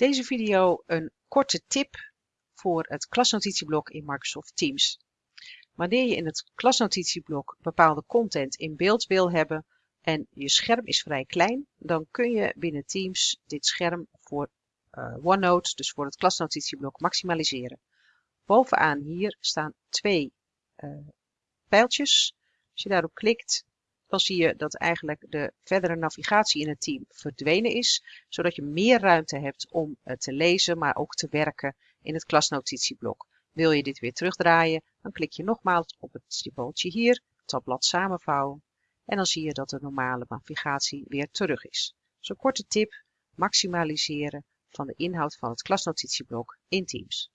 deze video een korte tip voor het klasnotitieblok in Microsoft Teams. Wanneer je in het klasnotitieblok bepaalde content in beeld wil hebben en je scherm is vrij klein, dan kun je binnen Teams dit scherm voor uh, OneNote, dus voor het klasnotitieblok, maximaliseren. Bovenaan hier staan twee uh, pijltjes. Als je daarop klikt, dan zie je dat eigenlijk de verdere navigatie in het team verdwenen is, zodat je meer ruimte hebt om uh, te lezen, maar ook te werken in het klasnotitieblok. Wil je dit weer terugdraaien, dan klik je nogmaals op het symbooltje hier, tabblad samenvouwen, en dan zie je dat de normale navigatie weer terug is. Zo'n korte tip, maximaliseren van de inhoud van het klasnotitieblok in Teams.